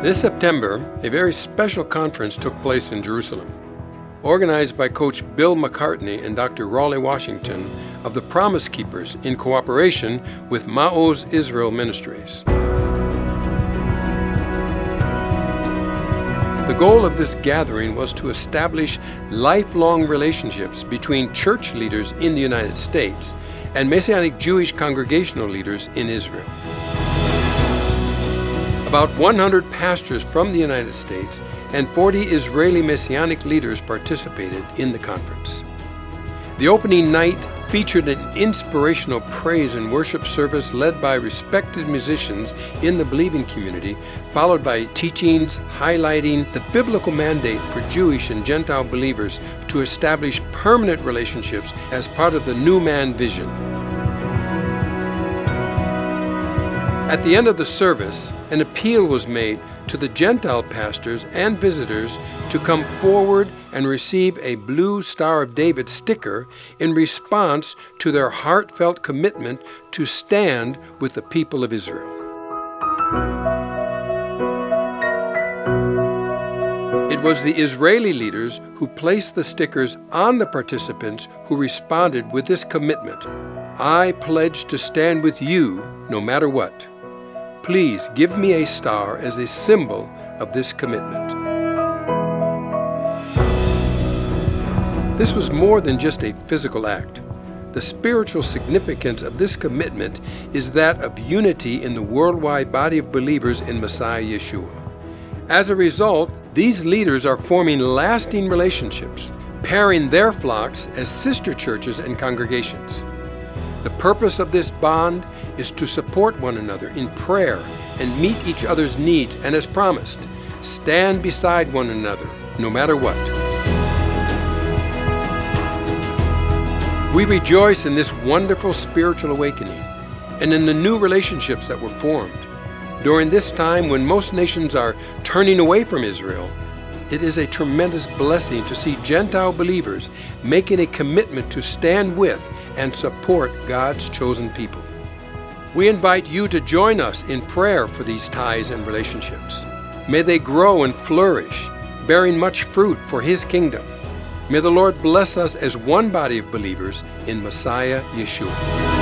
This September, a very special conference took place in Jerusalem. Organized by Coach Bill McCartney and Dr. Raleigh Washington of the Promise Keepers in cooperation with Ma'oz Israel Ministries. The goal of this gathering was to establish lifelong relationships between church leaders in the United States and Messianic Jewish congregational leaders in Israel. About 100 pastors from the United States and 40 Israeli Messianic leaders participated in the conference. The opening night featured an inspirational praise and worship service led by respected musicians in the believing community, followed by teachings highlighting the biblical mandate for Jewish and Gentile believers to establish permanent relationships as part of the new man vision. At the end of the service, an appeal was made to the Gentile pastors and visitors to come forward and receive a Blue Star of David sticker in response to their heartfelt commitment to stand with the people of Israel. It was the Israeli leaders who placed the stickers on the participants who responded with this commitment I pledge to stand with you no matter what. Please give me a star as a symbol of this commitment. This was more than just a physical act. The spiritual significance of this commitment is that of unity in the worldwide body of believers in Messiah Yeshua. As a result, these leaders are forming lasting relationships, pairing their flocks as sister churches and congregations. The purpose of this bond is to support one another in prayer and meet each other's needs, and as promised, stand beside one another no matter what. We rejoice in this wonderful spiritual awakening and in the new relationships that were formed. During this time when most nations are turning away from Israel, it is a tremendous blessing to see Gentile believers making a commitment to stand with and support God's chosen people. We invite you to join us in prayer for these ties and relationships. May they grow and flourish, bearing much fruit for His kingdom. May the Lord bless us as one body of believers in Messiah Yeshua.